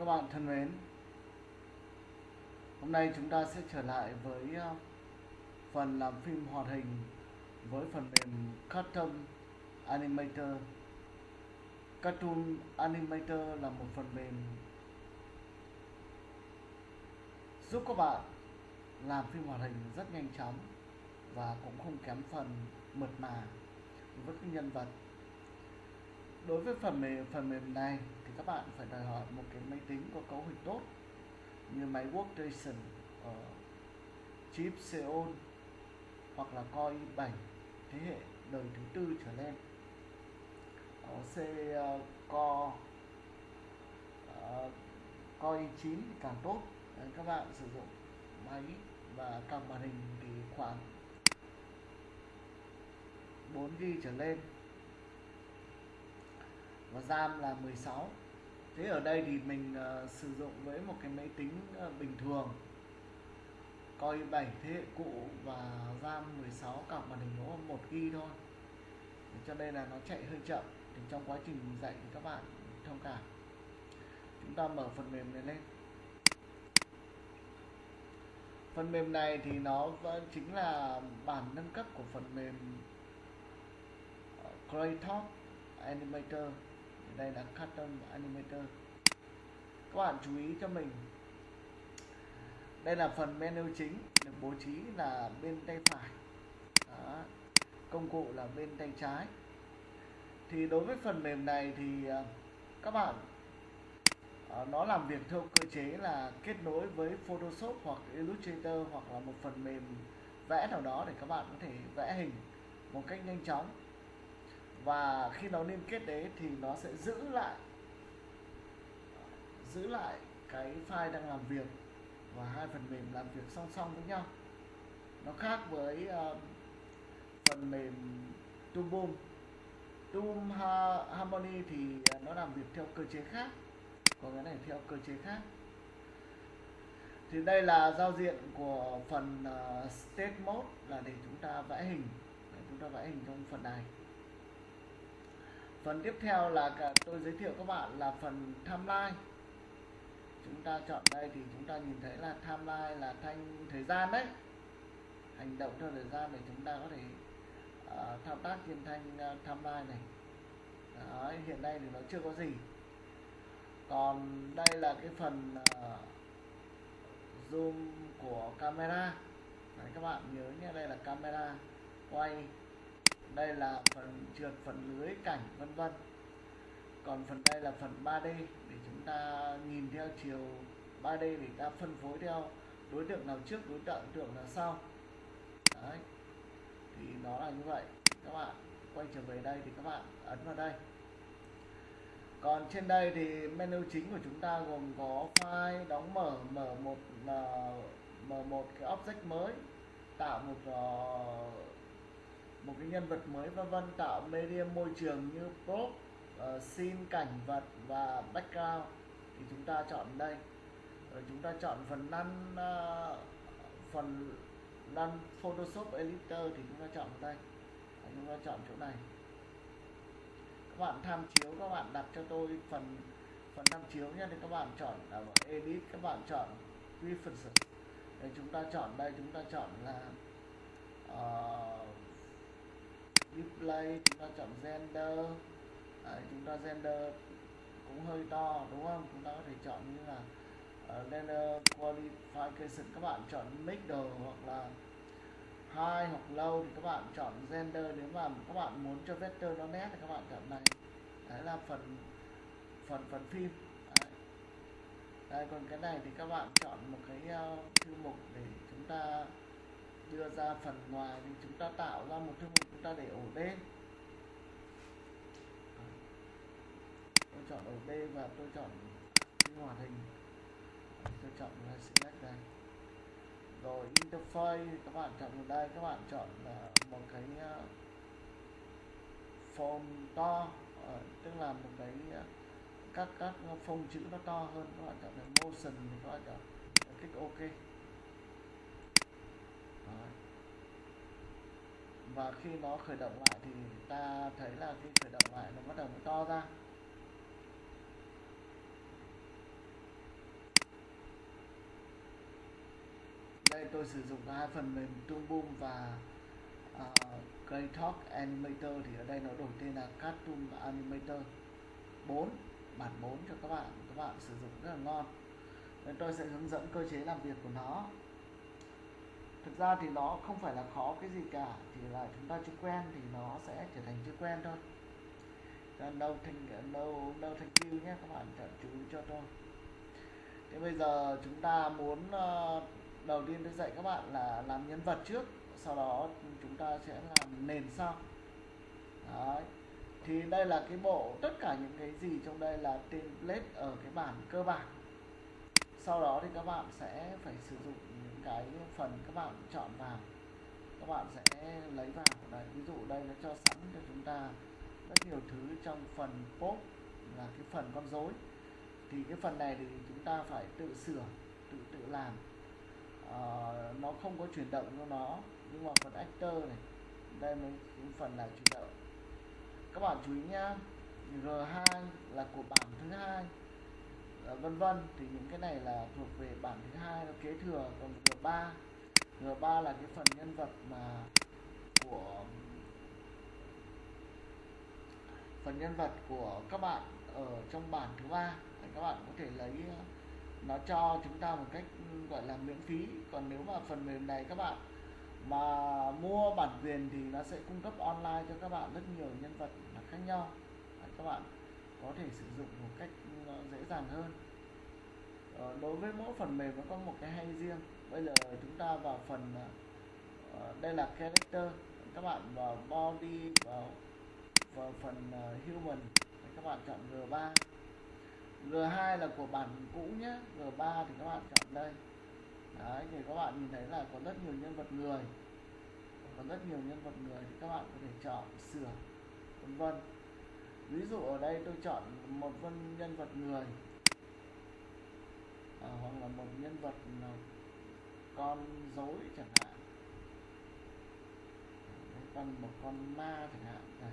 Các bạn thân mến, hôm nay chúng ta sẽ trở lại với ờ, phần làm phim hoạt hình với phần mềm Cartoon Animator. Cartoon Animator là một phần mềm giúp các bạn làm phim hoạt hình rất nhanh chóng và cũng không kém phần mượt mà với các nhân vật đối với phần mềm phần mềm này thì các bạn phải đòi hỏi một cái máy tính có cấu hình tốt như máy workstation ở chip Xeon hoặc là Core i7 thế hệ đời thứ tư trở lên. Ở C uh, Core uh, Core i9 thì càng tốt. Đấy, các bạn sử dụng máy và càng màn hình thì khoảng 4 GB trở lên và RAM là 16 thế ở đây thì mình uh, sử dụng với một cái máy tính uh, bình thường. Coi 7 thế hệ cũ và RAM 16 cặp màn hình nó 1 g thôi. Cho nên là nó chạy hơi chậm. Thì trong quá trình dạy thì các bạn thông cảm. Chúng ta mở phần mềm này lên. Phần mềm này thì nó chính là bản nâng cấp của phần mềm ờ, Creator Animator đây là Custom Animator. Các bạn chú ý cho mình. Đây là phần menu chính, được bố trí là bên tay phải. Đó. công cụ là bên tay trái. Thì đối với phần mềm này thì à, các bạn à, nó làm việc theo cơ chế là kết nối với Photoshop hoặc Illustrator hoặc là một phần mềm vẽ nào đó để các bạn có thể vẽ hình một cách nhanh chóng và khi nó liên kết đấy thì nó sẽ giữ lại giữ lại cái file đang làm việc và hai phần mềm làm việc song song với nhau. Nó khác với uh, phần mềm Toolboom. Toolboom Harmony thì nó làm việc theo cơ chế khác còn cái này theo cơ chế khác. Thì đây là giao diện của phần uh, state mode là để chúng ta vẽ hình để chúng ta vẽ hình trong phần này phần tiếp theo là tôi giới thiệu các bạn là phần timeline. Chúng ta chọn đây thì chúng ta nhìn thấy là timeline là thanh thời gian đấy. Hành động theo thời gian để chúng ta có thể uh, thao tác trên thanh uh, timeline này. Đấy, hiện nay thì nó chưa có gì. Còn đây là cái phần uh, zoom của camera. Đấy, các bạn nhớ nhé đây là camera quay đây là phần trượt phần lưới cảnh vân vân. Còn phần đây là phần 3D để chúng ta nhìn theo chiều 3D để ta phân phối theo đối tượng nào trước đối tượng tượng nào sau. Đấy thì nó là như vậy. Các bạn quay trở về đây thì các bạn ấn vào đây. Còn trên đây thì menu chính của chúng ta gồm có file đóng mở mở một mở một cái object mới tạo một uh, một cái nhân vật mới vân vân tạo medium môi trường như prop uh, ờ, scene cảnh vật và background. Thì chúng ta chọn đây. Rồi chúng ta chọn phần năn uh, ờ, phần năn Photoshop Editor thì chúng ta chọn đây. Đấy, chúng ta chọn chỗ này. Các bạn tham chiếu các bạn đặt cho tôi phần phần tham chiếu nhé. Thì các bạn chọn ở edit các bạn chọn preferences để chúng ta chọn đây chúng ta chọn là uh, display chúng ta chọn gender. Đấy, chúng ta gender cũng hơi to đúng không? Chúng ta có thể chọn như là ờ, uh, render qualification. Các bạn chọn middle hoặc là high hoặc low thì các bạn chọn gender. Nếu mà các bạn muốn cho vector nó nét thì các bạn chọn này. Đấy là phần phần phần phim. Đấy. đây còn cái này thì các bạn chọn một cái uh, thư mục để chúng ta đưa ra phần ngoài thì chúng ta tạo ra một thư mục chúng ta để ổ D tôi chọn ổ D và tôi chọn cái hoạt hình. Tôi chọn là select đây. Rồi interface, các bạn chọn ở đây, các bạn chọn là một cái à, form to ờ, tức là một cái à, các các à, phông chữ nó to hơn. Các bạn chọn là motion thì các bạn chọn kích ok và khi nó khởi động lại thì ta thấy là khi khởi động lại nó bắt đầu mới to ra. Đây tôi sử dụng hai phần mềm Toon Boom và à, uh, Greytalk Animator thì ở đây nó đổi tên là Cartoon Animator. 4 bản 4 cho các bạn. Các bạn sử dụng rất là ngon. Nên tôi sẽ hướng dẫn cơ chế làm việc của nó thực ra thì nó không phải là khó cái gì cả chỉ là chúng ta chưa quen thì nó sẽ trở thành chưa quen thôi. Đâu thành, đâu đâu thành you nhé, các bạn chú ý cho tôi. Thế bây giờ chúng ta muốn ờ, đầu tiên tôi dạy các bạn là làm nhân vật trước, sau đó chúng ta sẽ làm nền sau. Đấy. thì đây là cái bộ, tất cả những cái gì trong đây là template ở cái bản cơ bản sau đó thì các bạn sẽ phải sử dụng những cái phần các bạn chọn vào. Các bạn sẽ lấy vào. Đấy ví dụ đây nó cho sẵn cho chúng ta rất nhiều thứ trong phần pop là cái phần con rối. Thì cái phần này thì chúng ta phải tự sửa tự tự làm. À, nó không có chuyển động cho nó nhưng mà phần actor này đây mới phần là chuyển động. Các bạn chú ý nhá G2 là của bảng thứ hai. Ờ, vân vân. Thì những cái này là thuộc về bản thứ hai nó kế thừa. Còn G3 G3 là cái phần nhân vật mà của, phần nhân vật của các bạn ở trong bản thứ ba. Các bạn có thể lấy ờ, nó cho chúng ta một cách ừ, gọi là miễn phí. Còn nếu mà phần mềm này các bạn mà mua bản quyền thì nó sẽ cung cấp online cho các bạn rất nhiều nhân vật khác nhau. Các bạn có thể sử dụng một cách dễ dàng hơn. Ờ, đối với mỗi phần mềm nó có một cái hay riêng. Bây giờ chúng ta vào phần ờ, ờ, đây là character. Các bạn vào body vào vào phần ờ, human. Các bạn chọn G3 G2 là của bản cũ nhé. G3 thì các bạn chọn đây. Đấy thì các bạn nhìn thấy là có rất nhiều nhân vật người. Có rất nhiều nhân vật người thì các bạn có thể chọn sửa vân vân ví dụ ở đây tôi chọn một vân nhân vật người. À, hoặc là một nhân vật con dối chẳng hạn. Đấy, còn một con ma chẳng hạn đây.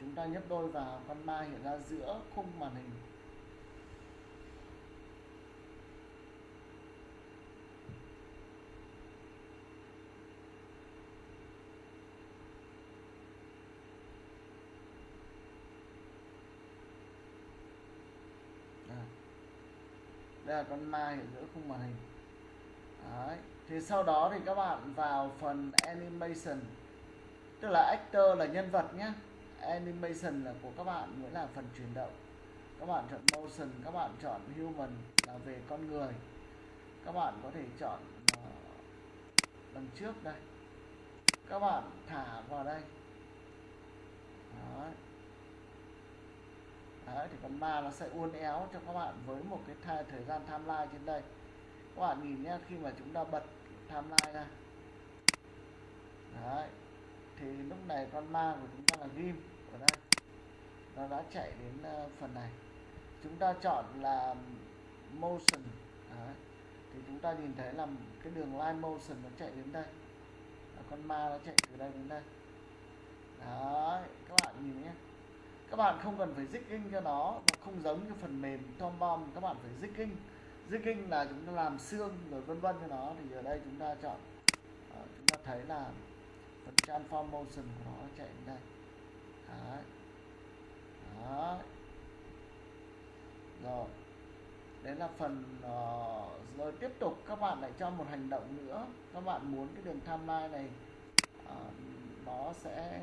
Chúng ta nhấp đôi vào con ma hiện ra giữa khung màn hình. Đây là con ma hiện giữa khung màn hình. Đấy. thì sau đó thì các bạn vào phần animation. Tức là actor là nhân vật nhé animation là của các bạn nghĩa là phần chuyển động. Các bạn chọn motion các bạn chọn human là về con người. Các bạn có thể chọn uh, đằng trước đây. Các bạn thả vào đây. Đấy. Đấy, thì con ma nó sẽ uốn éo cho các bạn với một cái thời, thời gian timeline trên đây. Các bạn nhìn nhé khi mà chúng ta bật timeline ra. Đấy. thì lúc này con ma của chúng ta là ghim ở đây. Nó đã chạy đến ờ, phần này. Chúng ta chọn là motion. Đấy. thì chúng ta nhìn thấy là cái đường line motion nó chạy đến đây. Con ma nó chạy từ đây đến đây. Đấy, các bạn nhìn nhé các bạn không cần phải zigging cho nó nó không giống như phần mềm Tom Bomb các bạn phải zigging zigging là chúng ta làm xương rồi vân vân cho nó thì ở đây chúng ta chọn à, chúng ta thấy là phần transform motion của nó chạy đến đây Đấy. Đấy. rồi đấy là phần uh, rồi tiếp tục các bạn lại cho một hành động nữa các bạn muốn cái đường timeline này uh, nó sẽ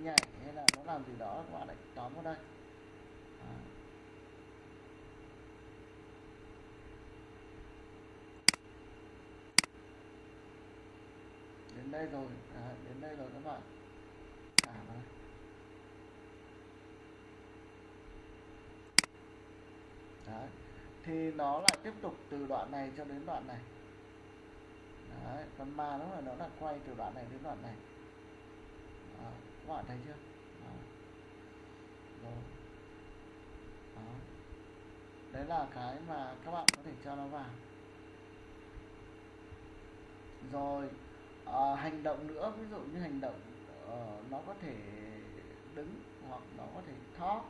nhảy hay là nó làm gì đó các bạn lại tóm vào đây à. đến đây rồi à, đến đây rồi các bạn thả vào đây Đấy. thì nó lại tiếp tục từ đoạn này cho đến đoạn này Đấy. còn ma nó là nó là quay từ đoạn này đến đoạn này Đấy các bạn thấy chưa đó. Rồi. Đó. đấy là cái mà các bạn có thể cho nó vào rồi à, hành động nữa ví dụ như hành động uh, nó có thể đứng hoặc nó có thể talk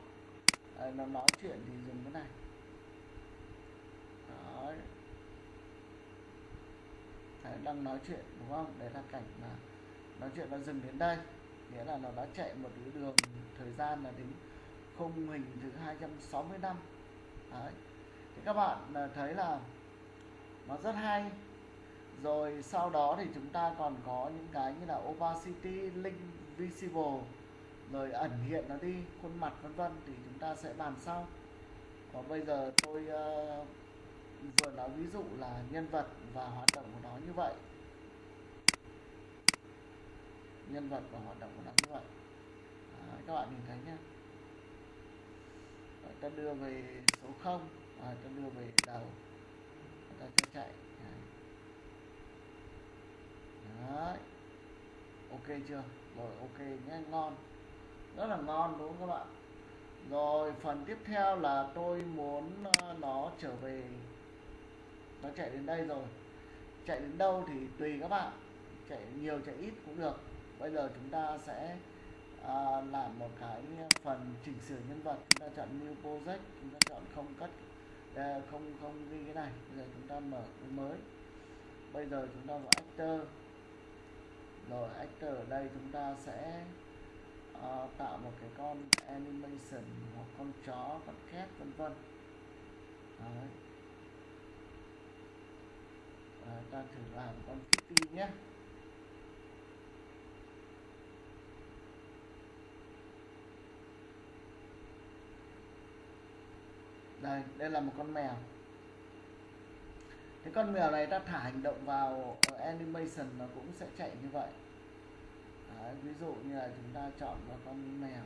à, nó nói chuyện thì dùng cái này Đấy. Đấy, đang nói chuyện đúng không đấy là cảnh mà nói chuyện nó dừng đến đây nghĩa là nó đã chạy một cái đường thời gian là đến khung hình thứ 260 năm. Đấy. thì các bạn à, thấy là nó rất hay. Rồi sau đó thì chúng ta còn có những cái như là opacity link visible rồi ẩn hiện nó đi khuôn mặt vân vân thì chúng ta sẽ bàn sau. Còn bây giờ tôi uh, vừa nói ví dụ là nhân vật và hoạt động của nó như vậy nhân vật và hoạt động của nó như vậy. Đấy, các bạn nhìn thấy nhé ta đưa về số 0 và ta đưa về đầu. Ta sẽ chạy. Đấy. Ok chưa? Rồi ok nhé ngon. Rất là ngon đúng không các bạn rồi phần tiếp theo là tôi muốn à, nó trở về. Nó chạy đến đây rồi. Chạy đến đâu thì tùy các bạn. Chạy nhiều chạy ít cũng được bây giờ chúng ta sẽ à, làm một cái phần chỉnh sửa nhân vật. Chúng ta chọn new project chúng ta chọn không cắt à, không không ghi cái này. Bây giờ chúng ta mở cái mới. Bây giờ chúng ta vào actor. Rồi actor ở đây chúng ta sẽ à, tạo một cái con animation hoặc con chó con cat vân vân. Đấy. À, ta thử làm con kitty nhé. Đây đây là một con mèo. Cái con mèo này ta thả hành động vào ờ, animation nó cũng sẽ chạy như vậy. Đấy, ví dụ như là chúng ta chọn vào con mèo.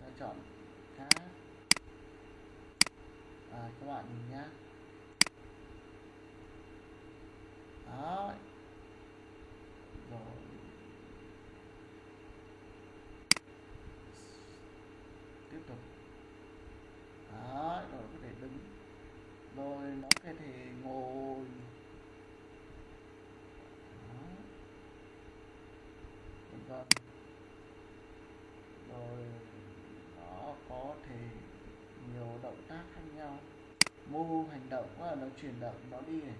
Ta chọn cá à, các bạn nhìn nhá. Đó rồi tiếp tục đó rồi có thể đứng rồi nó có thể ngồi đó. vân vân rồi nó có thể nhiều động tác khác nhau mô hành động là nó chuyển động, nó đi này.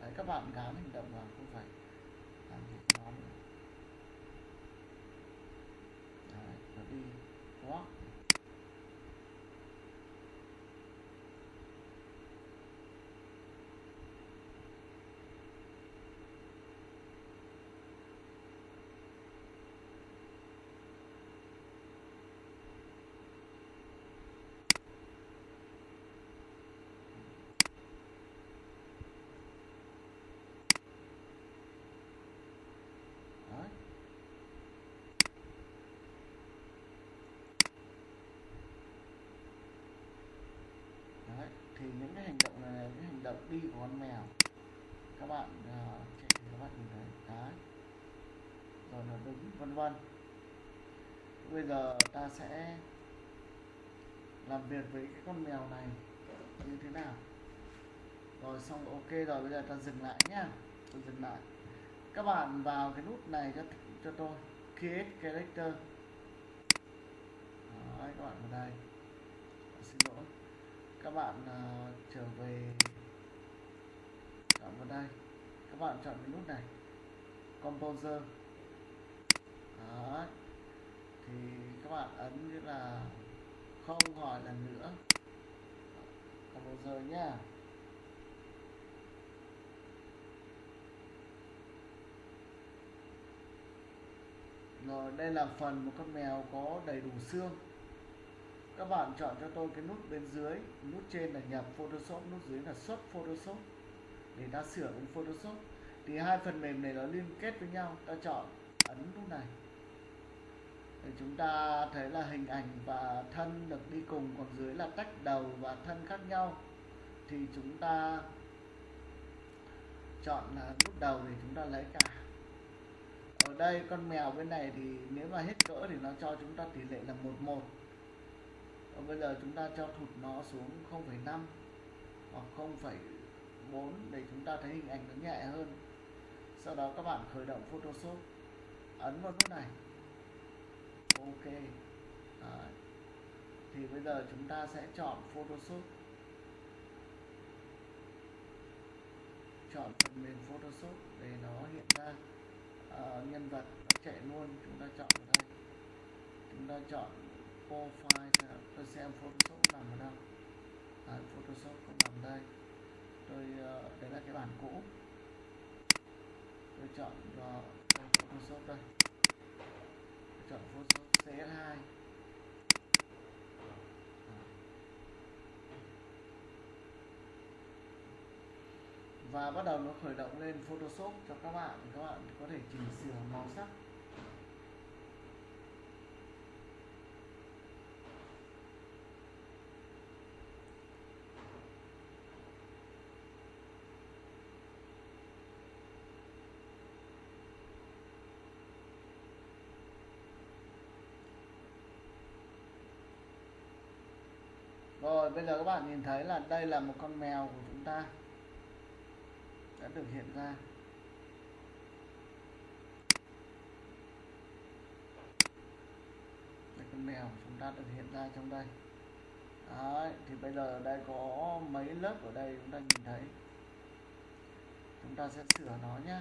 Đấy, các bạn gán hành động vào, không phải làm việc nhóm nữa đấy, nó đi walk đấy đấy thì những cái hành động này là những hành động đi của con mèo. Các bạn uh, các bạn nhìn thấy cái. Rồi nó đứng vân vân. Bây giờ ta sẽ làm việc với cái con mèo này như thế nào? Rồi xong ok rồi bây giờ ta dừng lại nhá. Tôi dừng lại. Các bạn vào cái nút này cho cho tôi. Create character. Đấy, các bạn vào đây. Xin lỗi. Các bạn uh, trở về chọn vào đây. Các bạn chọn cái nút này. Composer. Đấy. thì các bạn ấn như là không hỏi lần nữa. Composer nhá. Rồi, đây là phần một con mèo có đầy đủ xương. Các bạn chọn cho tôi cái nút bên dưới. Nút trên là nhập Photoshop, nút dưới là xuất Photoshop để ta sửa ứng Photoshop. Thì hai phần mềm này nó liên kết với nhau ta chọn ấn nút này. Để chúng ta thấy là hình ảnh và thân được đi cùng còn dưới là tách đầu và thân khác nhau. Thì chúng ta chọn là nút đầu để chúng ta lấy cả. Ở đây con mèo bên này thì nếu mà hết cỡ thì nó cho chúng ta tỷ lệ là 11 và bây giờ chúng ta cho thụt nó xuống 0,5 hoặc 4 để chúng ta thấy hình ảnh nó nhẹ hơn. Sau đó các bạn khởi động Photoshop. Ấn vào nút này. Ok. À, thì bây giờ chúng ta sẽ chọn Photoshop. Chọn phần mềm Photoshop để nó hiện ra. À, nhân vật nó chạy luôn. Chúng ta chọn ở đây. Chúng ta chọn profile tôi xem Photoshop nằm ở đâu. À, Photoshop cũng nằm đây tôi ờ, đấy là cái bản cũ. Tôi chọn vào Photoshop đây. Tôi chọn Photoshop CS2 và bắt đầu nó khởi động lên Photoshop cho các bạn. Các bạn có thể chỉnh sửa màu sắc. Rồi bây giờ các bạn nhìn thấy là đây là một con mèo của chúng ta. Đã được hiện ra. Đây con mèo của chúng ta được hiện ra trong đây. Đấy, thì bây giờ ở đây có mấy lớp ở đây chúng ta nhìn thấy. Chúng ta sẽ sửa nó nhé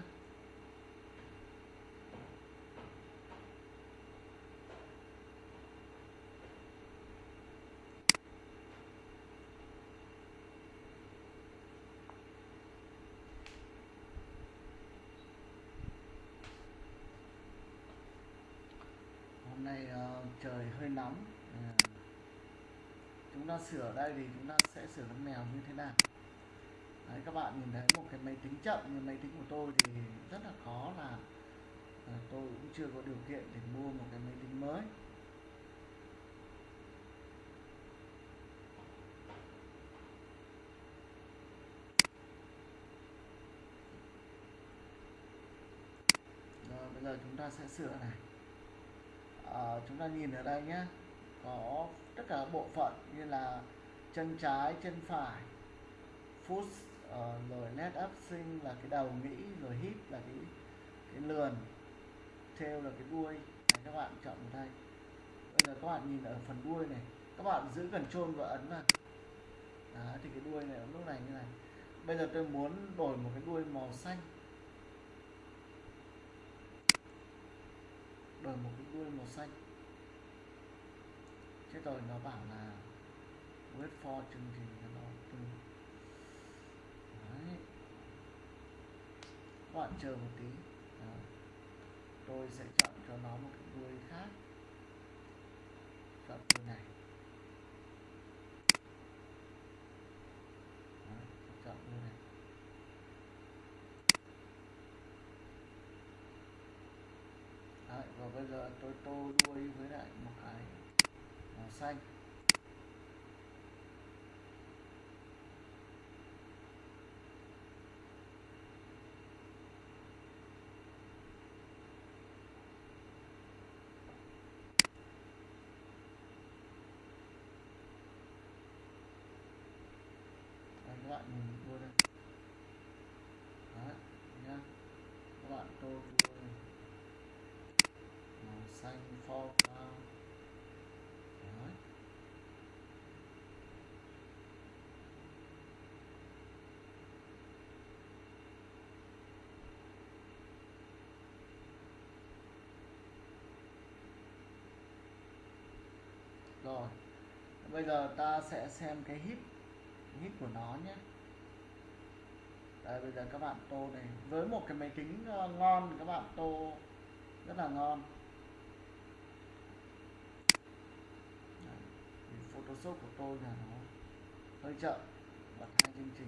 hôm nay uh, ờ, trời hơi nóng. À. chúng ta sửa đây thì chúng ta sẽ sửa con mèo như thế nào? Đấy, các bạn nhìn thấy một cái máy tính chậm như máy tính của tôi thì rất là khó là à, tôi cũng chưa có điều kiện để mua một cái máy tính mới. Rồi bây giờ chúng ta sẽ sửa này à, chúng ta nhìn ở đây nhé có tất cả bộ phận như là chân trái chân phải foot uh, rồi led up sinh là cái đầu nghĩ rồi hip là cái cái lườn tail là cái đuôi. Này, các bạn chọn vào đây. Bây giờ các bạn nhìn ở phần đuôi này các bạn giữ cần trôn và ấn vào. Đó thì cái đuôi này lúc này như này. Bây giờ tôi muốn đổi một cái đuôi màu xanh. Đổi một cái đuôi màu xanh thế rồi nó bảo là wait for chương trình cho nó từ Đấy. các bạn chờ một tí Đó. tôi sẽ chọn cho nó một cái đuôi khác chọn đuôi này Đấy. chọn đuôi này Đấy, và bây giờ tôi tô đuôi với lại một cái màu xanh Đấy, các bạn nhìn đuôi đây Đấy, nhá các bạn tô đuôi màu rồi, bây giờ ta sẽ xem cái hít hít của nó nhé. Đây, bây giờ các bạn tô này, với một cái máy tính ờ, ngon các bạn tô, rất là ngon Đấy, số của tôi là nó hơi chậm. Bật hai chương trình.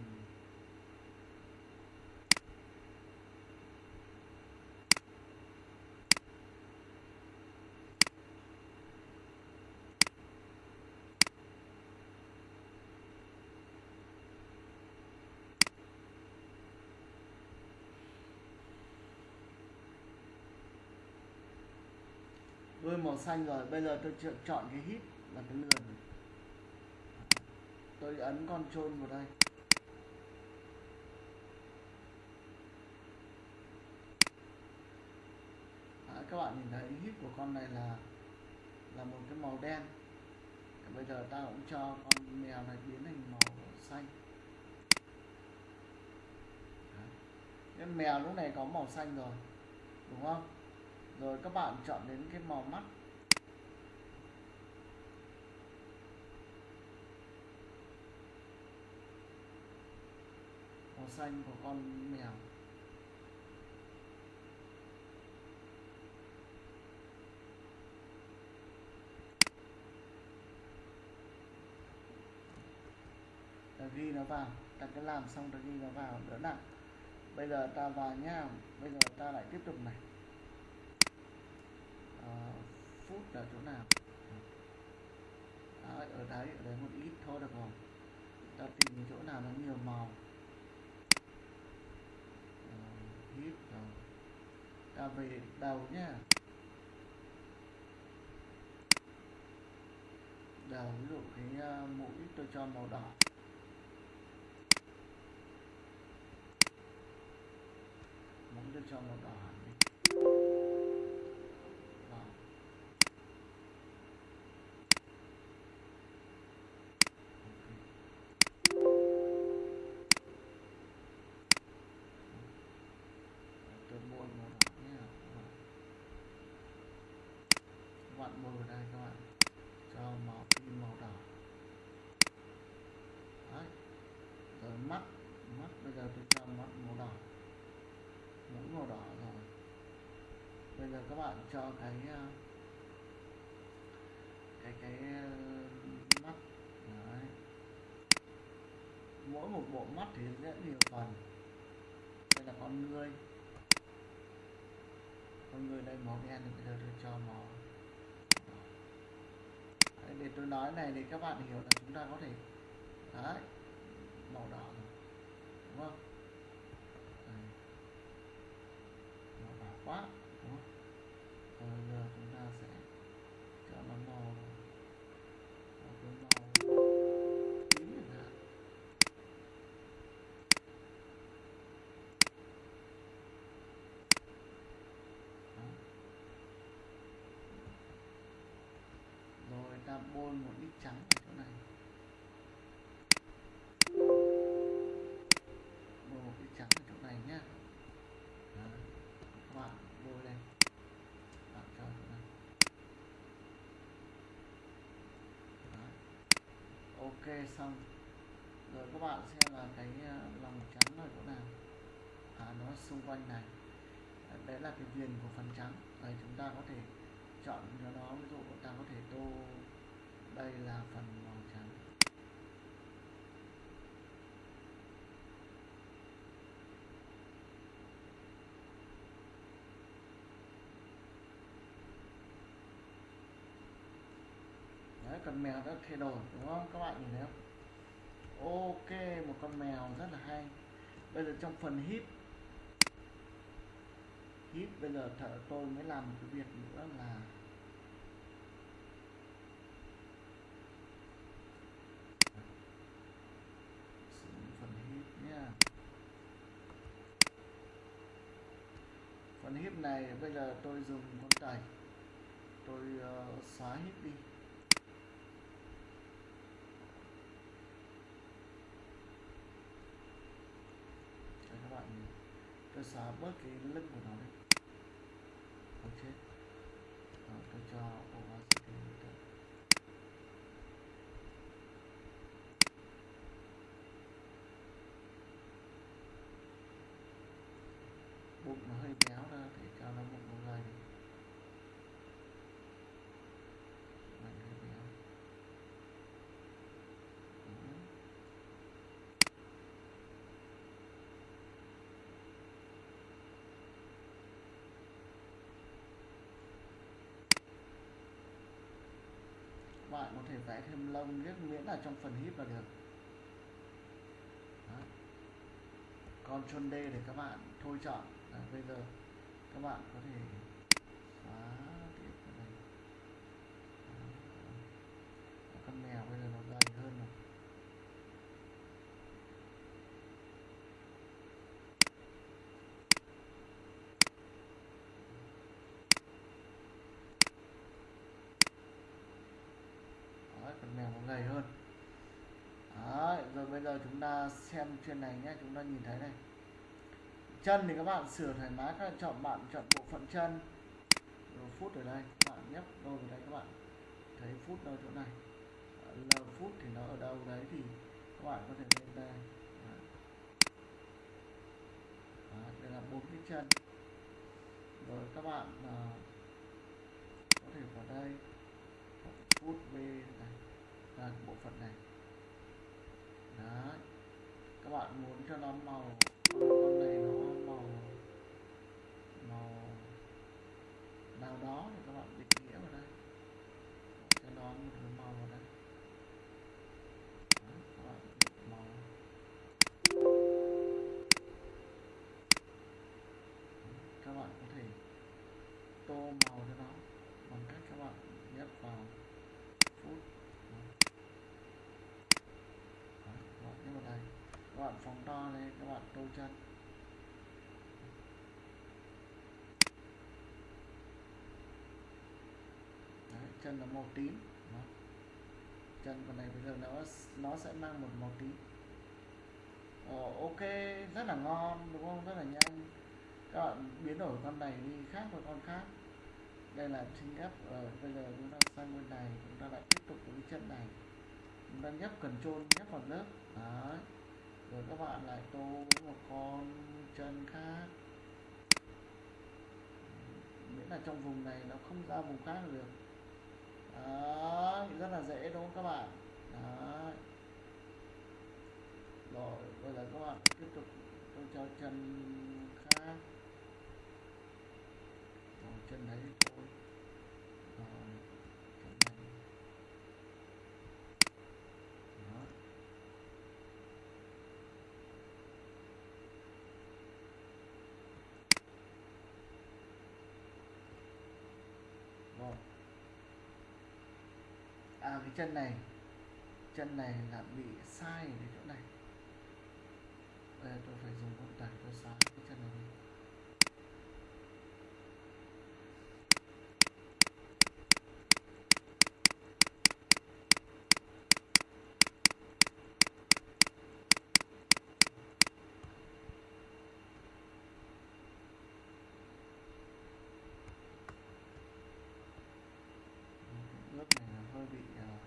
Đôi màu xanh rồi bây giờ tôi chọn, chọn cái hít là cái lườn tôi ấn con trôn vào đây. Đấy, các bạn nhìn thấy hít của con này là là một cái màu đen. Bây giờ ta cũng cho con mèo này biến thành màu xanh. Nên mèo lúc này có màu xanh rồi đúng không? Rồi các bạn chọn đến cái màu mắt. Xanh của con mèo. Ta ghi nó vào ta cứ làm xong ta ghi nó vào đỡ nặng. Bây giờ ta vào nhá bây giờ ta lại tiếp tục này. À, phút là chỗ nào? À, ở đấy ở đấy một ít thôi được rồi. Ta tìm chỗ nào nó nhiều màu à, hít rồi ta về đầu nhá. Đầu ví dụ cái ờ, mũi tôi cho màu đỏ. Mũi tôi cho màu đỏ. Vâng, các vào đây các bạn. Cho màu màu đỏ. Đấy. Rồi mắt mắt bây giờ tôi cho mắt màu đỏ. Mũi màu đỏ rồi. Bây giờ các bạn cho cái ờ, cái cái ờ, mắt. Đấy. Mỗi một bộ mắt thì rất nhiều phần. Đây là con người. Con người đây màu đen thì bây giờ tôi cho màu để tôi nói này để các bạn hiểu là chúng ta có thể, đấy, màu đỏ rồi, đúng không đấy. màu đỏ quá rồi bôi một ít trắng ở chỗ này. Bôi một ít trắng ở chỗ này nhé các bạn bôi đây bạn cho chỗ này Đó. ok, xong. Rồi các bạn xem là cái ờ, lòng trắng ở chỗ nào. À nó xung quanh này. Ờ, đấy là cái viền của phần trắng. Đây chúng ta có thể chọn cho nó, ví dụ ta có thể tô đây là phần màu trắng. Đấy, con mèo đã thay đổi, đúng không? Các bạn nhìn thấy không? Ok, một con mèo rất là hay. Bây giờ trong phần hít hít bây giờ thợ tôi mới làm một cái việc nữa là xuống phần hít nhá phần này bây giờ tôi dùng con tẩy tôi uh, xóa hết đi. Cho các bạn nhìn. Tôi xóa bớt cái lưng của nó đi. Ok. Đó, tôi cho opacity tới bụng nó hơi béo ra để cho nó bụng nó gầy mình hơi béo Đó bạn có thể vẽ thêm lông nhất miễn là trong phần hip là được Đó. Ctrl D để các bạn thôi chọn Đó, bây giờ các bạn có thể xóa tiếp cái này Đó. con mèo bây giờ nó gầy hơn rồi mèo nó gầy hơn Đấy, rồi bây giờ chúng ta xem trên này nhé chúng ta nhìn thấy này. Chân thì các bạn sửa thoải mái các bạn chọn bạn chọn bộ phận chân. Rồi phút ở đây các bạn nhấp đâu vào đây các bạn. Thấy phút đâu chỗ này. L phút thì nó ở đâu đấy thì các bạn có thể lên đây. Đấy. Đây là bốn cái chân. Rồi các bạn uh, có thể vào đây. Phút B này là bộ phận này đấy. Các bạn muốn cho nó màu, con này nó màu màu nào đó thì các bạn định nghĩa vào đây. Cho nó một bạn chân Đấy, chân là màu tím. Đó. chân con này bây giờ nó nó sẽ mang một màu tím. Ờ, ok rất là ngon đúng không? Rất là nhanh. Các bạn biến đổi con này đi khác với con khác. Đây là chính ép ở ờ, bây giờ chúng ta sang bên này chúng ta lại tiếp tục với chân này. Chúng ta nhấp cần trôn nhấp vào lớp. Đấy rồi các bạn lại tô một con chân khác. Miễn là trong vùng này nó không ra vùng khác được đó rất là dễ đúng không các bạn? Đó, rồi bây giờ các bạn tiếp tục tôi cho chân khác. Rồi chân đấy thì thôi rồi chân này đó rồi à cái chân này. Chân này là bị sai ở cái chỗ này. Bây giờ tôi phải dùng con tải tôi xóa cái chân này đi bước này là hơi bị uh,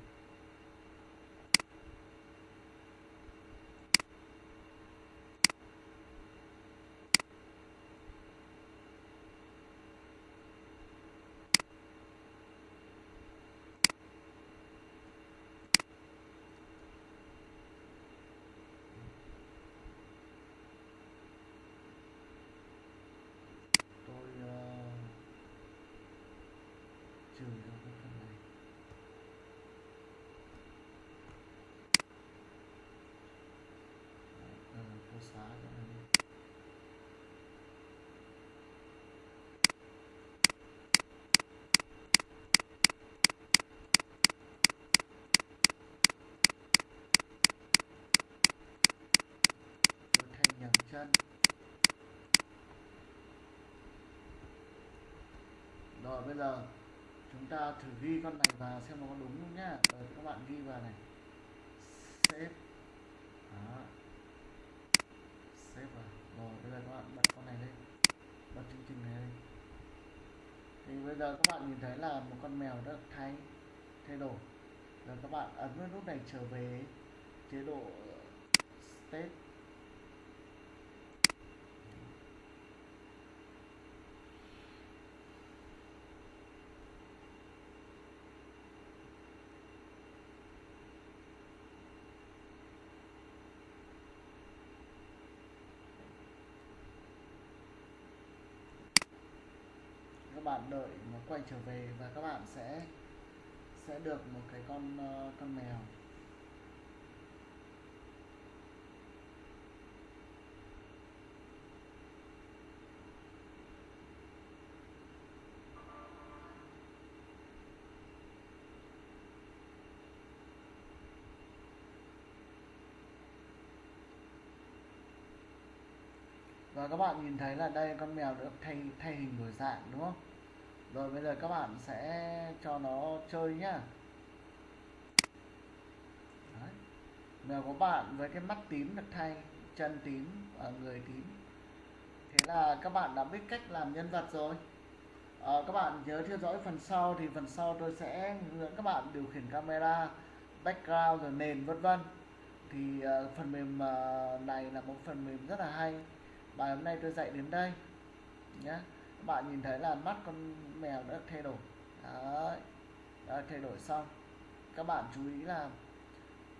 tôi uh, trừ cho cái phần này. Đấy, ờ, à, cô xá cho nó đi. Rồi thành nhầm chân. Rồi bây giờ ta thử ghi con này vào xem nó có đúng không nhá. Ờ, Rồi các bạn ghi vào này. Save. Đó. Save vào. Rồi, bây giờ các bạn bật con này lên. Bật chương trình này lên. Thì bây giờ các bạn nhìn thấy là một con mèo đã thay thay đổi. Rồi các bạn ấn vào nút này trở về chế độ ờ, state. Các bạn đợi nó quay trở về và các bạn sẽ sẽ được một cái con ờ, con mèo. Và các bạn nhìn thấy là đây con mèo được thay thay hình đổi dạng, đúng không? Rồi bây giờ các bạn sẽ cho nó chơi nhá. Mèo của bạn với cái mắt tím được thay chân tím và người tím. Thế là các bạn đã biết cách làm nhân vật rồi. À, các bạn nhớ theo dõi phần sau thì phần sau tôi sẽ hướng dẫn các bạn điều khiển camera background rồi nền vân vân. Thì uh, phần mềm uh, này là một phần mềm rất là hay. Bài hôm nay tôi dạy đến đây nhé bạn nhìn thấy là mắt con mèo đã thay đổi. Đấy. đã thay đổi xong. Các bạn chú ý là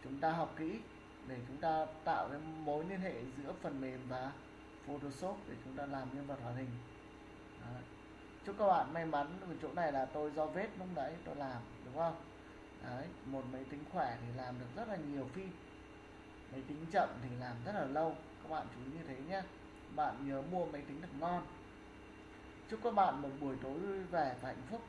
chúng ta học kỹ để chúng ta tạo cái mối liên hệ giữa phần mềm và Photoshop để chúng ta làm nhân vật hoạt hình. Đấy. chúc các bạn may mắn ở chỗ này là tôi do vết lúc đấy tôi làm, đúng không? Đấy, một máy tính khỏe thì làm được rất là nhiều phim máy tính chậm thì làm rất là lâu. Các bạn chú ý như thế nhé bạn nhớ mua máy tính thật ngon chúc các bạn một buổi tối vui vẻ và hạnh phúc.